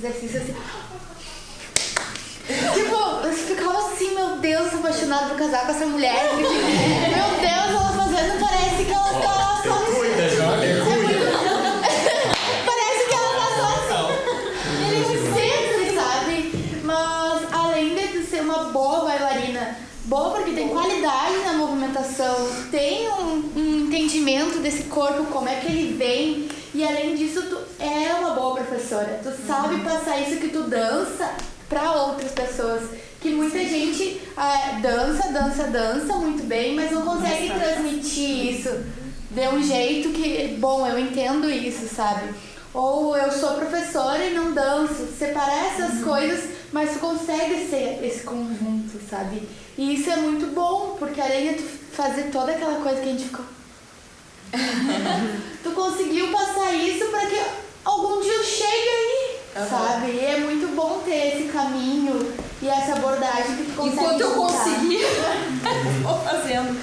exercício assim. tipo, eu ficava assim, meu Deus, apaixonada por casar com essa mulher. Porque, meu Deus, ela fazendo, parece que ela tá só. Cuida, Jovem, cuida. Parece que ela tá só sempre, sabe? Mas além de ser uma boa bailarina, boa porque tem qualidade na movimentação, tem um, um entendimento desse corpo, como é que ele vem, e além disso, tu é professora. Tu sabe passar isso que tu dança para outras pessoas. Que muita gente ah, dança, dança, dança muito bem, mas não consegue transmitir isso de um jeito que, bom, eu entendo isso, sabe? Ou eu sou professora e não danço. Separar essas coisas, mas tu consegue ser esse conjunto, sabe? E isso é muito bom, porque além de tu fazer toda aquela coisa que a gente ficou. tu conseguiu passar isso para que sabe? E é muito bom ter esse caminho e essa abordagem que tu consegue Enquanto eu conseguir, eu vou fazendo.